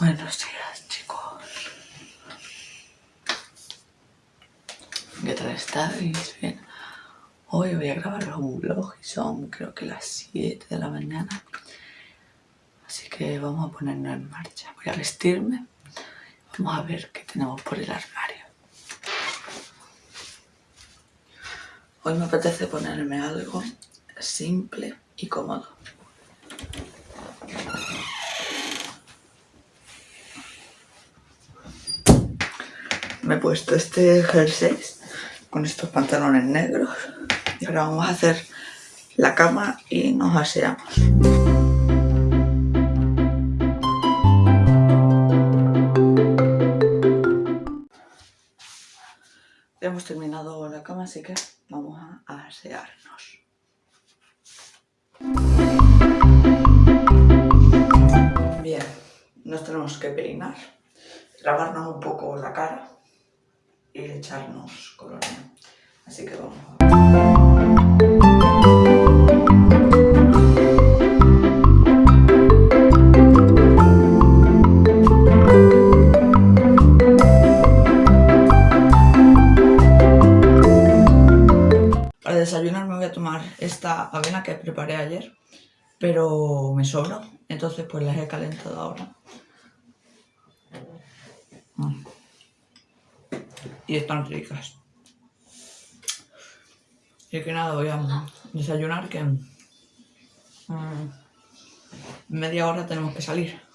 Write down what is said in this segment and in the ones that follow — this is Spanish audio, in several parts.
Buenos días chicos. ¿Qué tal estáis? Bien. Hoy voy a grabar un vlog y son creo que las 7 de la mañana. Así que vamos a ponernos en marcha. Voy a vestirme. Vamos a ver qué tenemos por el armario. Hoy me apetece ponerme algo simple y cómodo. Puesto este jersey con estos pantalones negros y ahora vamos a hacer la cama y nos aseamos. Ya hemos terminado la cama, así que vamos a asearnos. Bien, nos tenemos que peinar, lavarnos un poco la cara echarnos colonia. Así que vamos Para desayunar me voy a tomar esta avena que preparé ayer, pero me sobra, entonces pues las he calentado ahora. Mm y están ricas. Y que nada, voy a desayunar que en media hora tenemos que salir.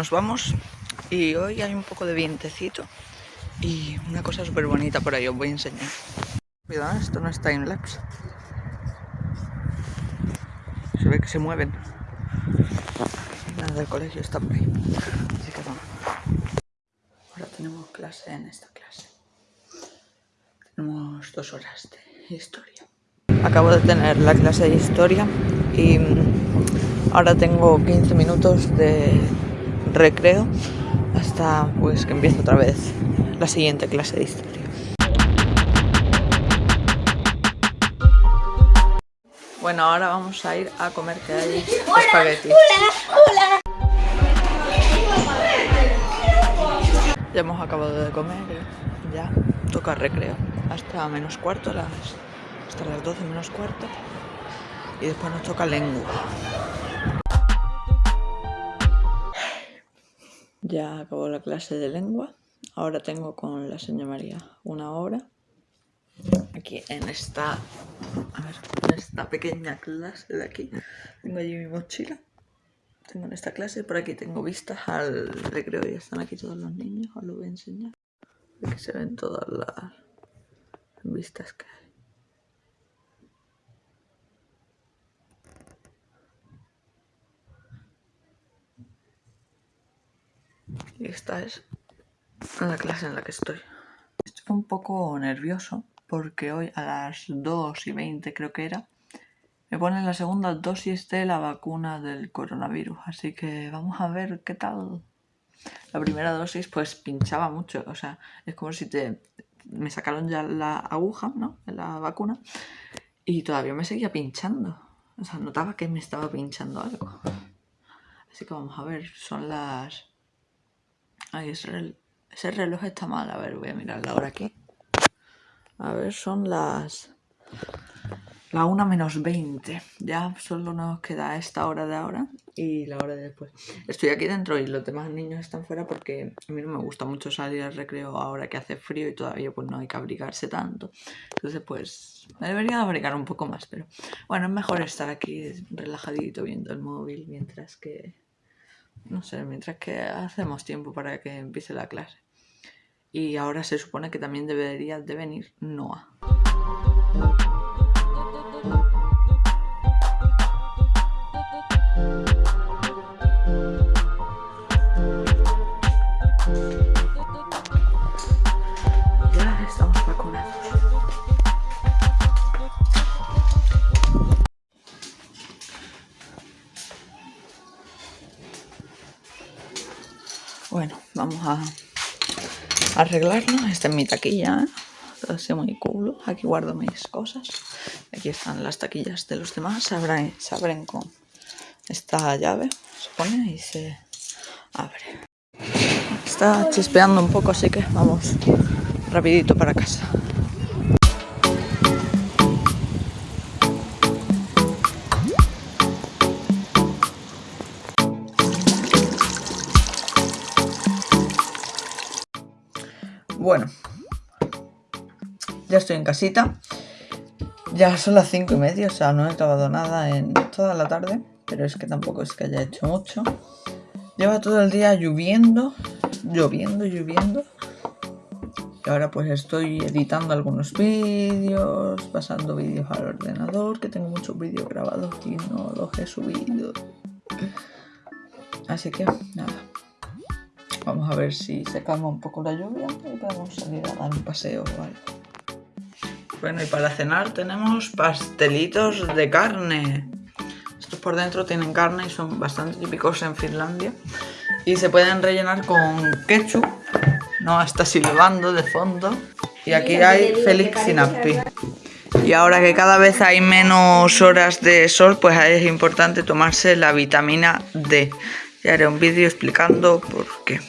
Nos vamos y hoy hay un poco de vientecito y una cosa súper bonita por ahí os voy a enseñar. Cuidado, esto no es timelapse. Se ve que se mueven. Nada del colegio está por ahí. Así que vamos. Ahora tenemos clase en esta clase. Tenemos dos horas de historia. Acabo de tener la clase de historia y ahora tengo 15 minutos de recreo hasta pues que empiece otra vez la siguiente clase de historia. Bueno, ahora vamos a ir a comer que hay espaguetis. Ya hemos acabado de comer, ya toca recreo. Hasta menos cuarto las hasta las 12 menos cuarto y después nos toca lengua. Ya acabó la clase de lengua. Ahora tengo con la señora María una hora. Aquí en esta, a ver, en esta pequeña clase de aquí. Tengo allí mi mochila. Tengo en esta clase. Por aquí tengo vistas al recreo. Ya están aquí todos los niños. Os lo voy a enseñar. Aquí se ven todas las vistas que hay. Y esta es la clase en la que estoy. Estoy un poco nervioso porque hoy a las 2 y 20 creo que era, me ponen la segunda dosis de la vacuna del coronavirus. Así que vamos a ver qué tal. La primera dosis pues pinchaba mucho, o sea, es como si te me sacaron ya la aguja, ¿no? La vacuna y todavía me seguía pinchando. O sea, notaba que me estaba pinchando algo. Así que vamos a ver, son las Ay, ese reloj, está mal. A ver, voy a mirar la hora aquí. A ver, son las... La 1 menos 20. Ya solo nos queda esta hora de ahora y la hora de después. Estoy aquí dentro y los demás niños están fuera porque a mí no me gusta mucho salir al recreo ahora que hace frío y todavía pues no hay que abrigarse tanto. Entonces pues me debería abrigar un poco más, pero bueno, es mejor estar aquí relajadito viendo el móvil mientras que no sé, mientras que hacemos tiempo para que empiece la clase. Y ahora se supone que también debería de venir Noah. A arreglarlo. Esta es mi taquilla, ¿eh? así muy cool. Aquí guardo mis cosas. Aquí están las taquillas de los demás. Se abren, se abren con esta llave. Se pone y se abre. Está chispeando un poco, así que vamos rapidito para casa. Bueno, ya estoy en casita. Ya son las cinco y media, o sea, no he acabado nada en toda la tarde, pero es que tampoco es que haya hecho mucho. Lleva todo el día lloviendo, lloviendo, lloviendo. Y ahora pues estoy editando algunos vídeos, pasando vídeos al ordenador, que tengo muchos vídeos grabados y no los he subido. Así que nada. Vamos a ver si se calma un poco la lluvia y podemos salir a dar un paseo o algo. Bueno, y para cenar tenemos pastelitos de carne. Estos por dentro tienen carne y son bastante típicos en Finlandia. Y se pueden rellenar con ketchup. No, está silbando de fondo. Y aquí hay Felix Sinappi. Y ahora que cada vez hay menos horas de sol, pues es importante tomarse la vitamina D. Ya haré un vídeo explicando por qué.